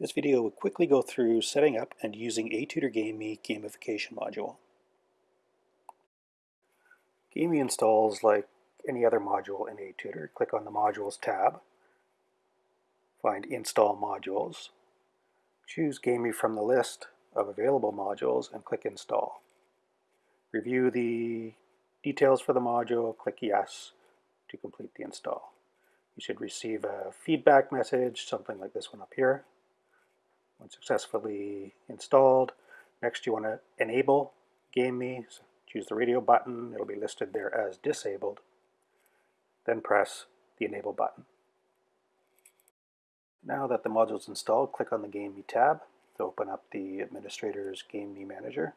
This video will quickly go through setting up and using ATutor GameMe gamification module. GameMe installs like any other module in ATutor. Click on the Modules tab, find Install Modules, choose GameMe from the list of available modules and click Install. Review the details for the module, click Yes to complete the install. You should receive a feedback message, something like this one up here when successfully installed. Next you want to enable GameMe. So choose the radio button. It'll be listed there as disabled. Then press the enable button. Now that the module is installed, click on the GameMe tab to open up the administrator's GameMe manager.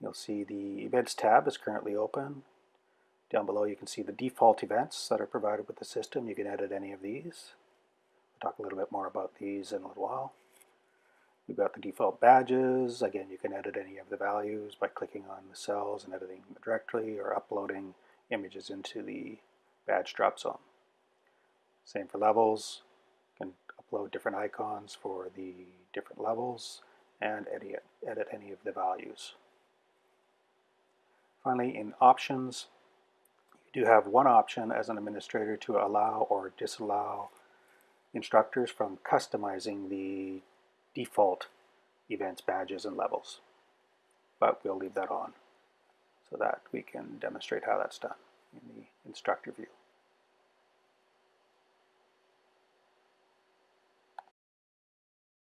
You'll see the events tab is currently open. Down below you can see the default events that are provided with the system. You can edit any of these. We'll talk a little bit more about these in a little while. We've got the default badges. Again, you can edit any of the values by clicking on the cells and editing them directly or uploading images into the badge drop zone. Same for levels. You can upload different icons for the different levels and edit, edit any of the values. Finally, in options, you do have one option as an administrator to allow or disallow instructors from customizing the default events, badges, and levels. But we'll leave that on so that we can demonstrate how that's done in the instructor view.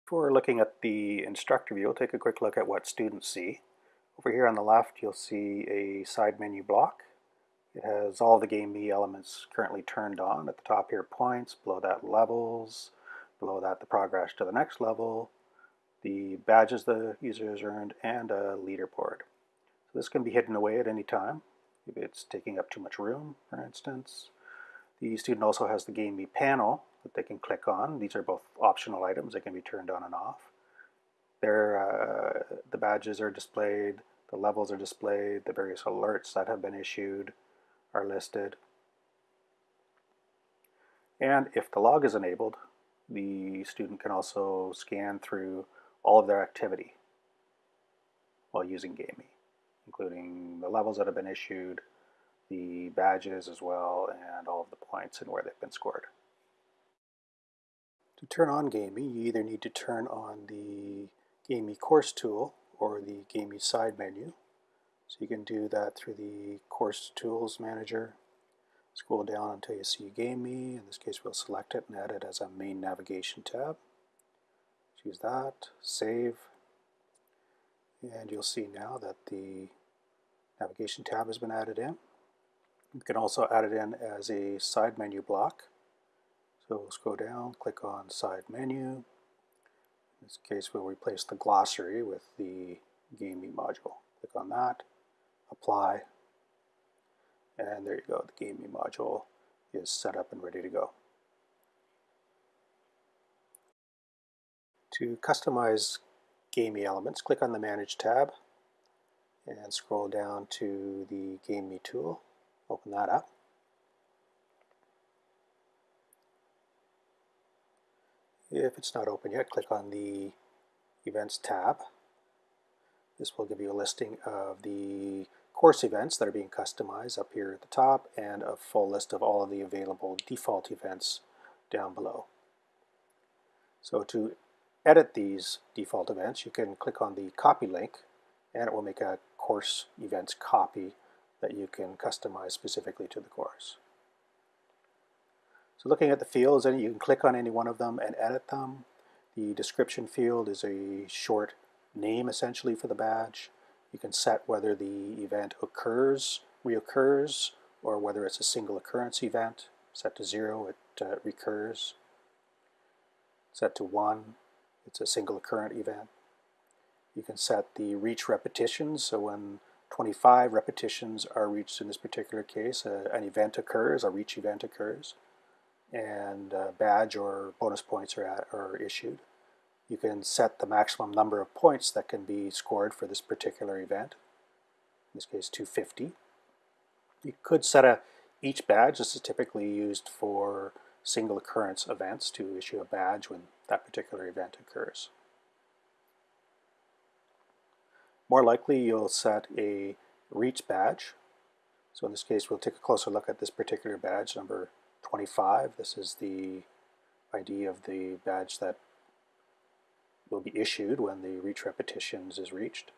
Before looking at the instructor view, we'll take a quick look at what students see. Over here on the left, you'll see a side menu block. It has all the GameMe elements currently turned on. At the top here, points, below that, levels, below that the progress to the next level, the badges the user has earned, and a leaderboard. So this can be hidden away at any time if it's taking up too much room, for instance. The student also has the GameMe panel that they can click on. These are both optional items that can be turned on and off. There, uh, the badges are displayed, the levels are displayed, the various alerts that have been issued are listed. And if the log is enabled, the student can also scan through all of their activity while using GameMe, including the levels that have been issued, the badges as well, and all of the points and where they've been scored. To turn on GameMe, you either need to turn on the GameMe course tool or the GameMe side menu. So you can do that through the course tools manager Scroll down until you see GameMe. In this case, we'll select it and add it as a main navigation tab. Choose that, save, and you'll see now that the navigation tab has been added in. You can also add it in as a side menu block. So we'll scroll down, click on side menu. In this case, we'll replace the glossary with the GameMe module. Click on that, apply, and there you go, the GameMe module is set up and ready to go. To customize GameMe elements, click on the Manage tab and scroll down to the GameMe tool. Open that up. If it's not open yet, click on the Events tab. This will give you a listing of the course events that are being customized up here at the top and a full list of all of the available default events down below. So to edit these default events, you can click on the copy link and it will make a course events copy that you can customize specifically to the course. So looking at the fields, you can click on any one of them and edit them. The description field is a short name essentially for the badge. You can set whether the event occurs, reoccurs, or whether it's a single occurrence event. Set to zero, it uh, recurs. Set to one, it's a single occurrent event. You can set the reach repetitions, so when 25 repetitions are reached in this particular case, uh, an event occurs, a reach event occurs, and a badge or bonus points are, at, are issued. You can set the maximum number of points that can be scored for this particular event, in this case 250. You could set a each badge, this is typically used for single occurrence events to issue a badge when that particular event occurs. More likely you'll set a reach badge. So in this case we'll take a closer look at this particular badge, number 25. This is the ID of the badge that will be issued when the reach repetitions is reached.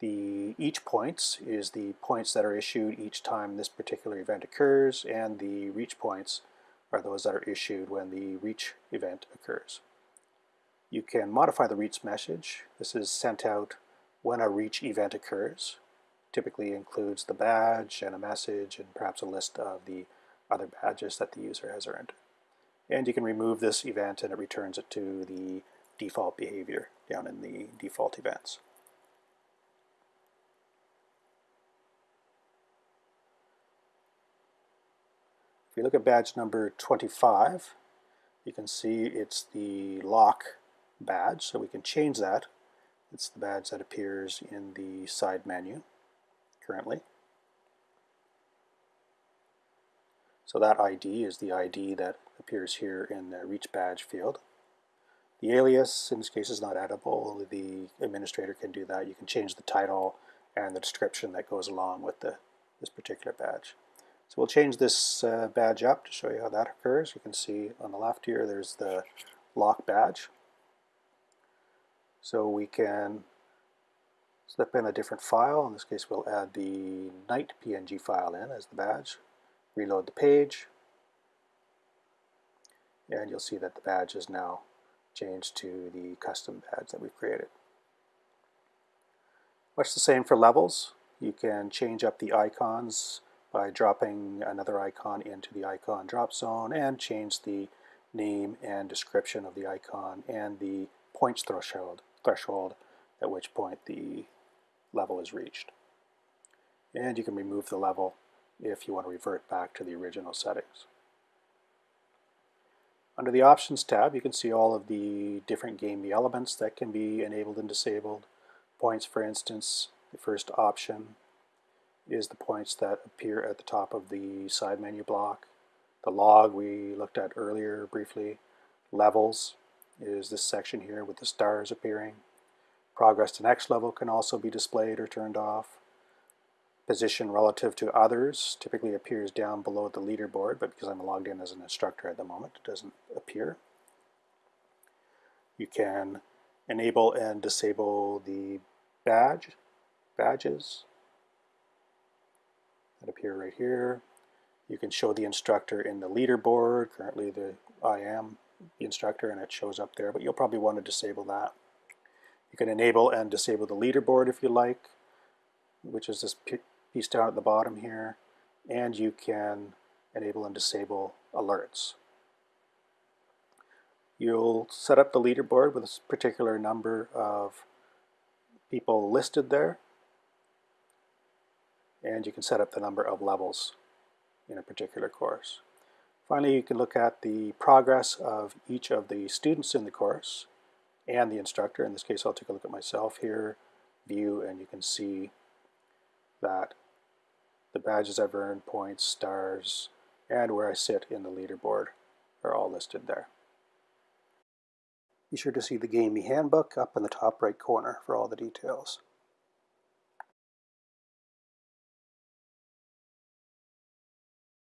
The each points is the points that are issued each time this particular event occurs, and the reach points are those that are issued when the reach event occurs. You can modify the reach message. This is sent out when a reach event occurs. Typically includes the badge and a message and perhaps a list of the other badges that the user has earned. And you can remove this event and it returns it to the default behavior down in the default events. If you look at badge number 25, you can see it's the lock badge, so we can change that. It's the badge that appears in the side menu currently. So that ID is the ID that appears here in the reach badge field. The alias in this case is not editable. Only the administrator can do that. You can change the title and the description that goes along with the, this particular badge. So we'll change this uh, badge up to show you how that occurs. You can see on the left here there's the lock badge. So we can slip in a different file. In this case we'll add the night PNG file in as the badge. Reload the page. And you'll see that the badge is now changed to the custom badge that we've created. Much the same for levels. You can change up the icons by dropping another icon into the icon drop zone and change the name and description of the icon and the points threshold, threshold at which point the level is reached. And you can remove the level if you want to revert back to the original settings. Under the Options tab, you can see all of the different game elements that can be enabled and disabled. Points, for instance, the first option is the points that appear at the top of the side menu block. The log we looked at earlier briefly. Levels is this section here with the stars appearing. Progress to next level can also be displayed or turned off. Position relative to others typically appears down below the leaderboard, but because I'm logged in as an instructor at the moment, it doesn't appear. You can enable and disable the badge, badges, that appear right here. You can show the instructor in the leaderboard. Currently the I am the instructor and it shows up there, but you'll probably want to disable that. You can enable and disable the leaderboard if you like, which is this piece down at the bottom here. And you can enable and disable alerts. You'll set up the leaderboard with a particular number of people listed there and you can set up the number of levels in a particular course. Finally, you can look at the progress of each of the students in the course and the instructor. In this case, I'll take a look at myself here, view, and you can see that the badges I've earned, points, stars, and where I sit in the leaderboard are all listed there. Be sure to see the GAME handbook up in the top right corner for all the details.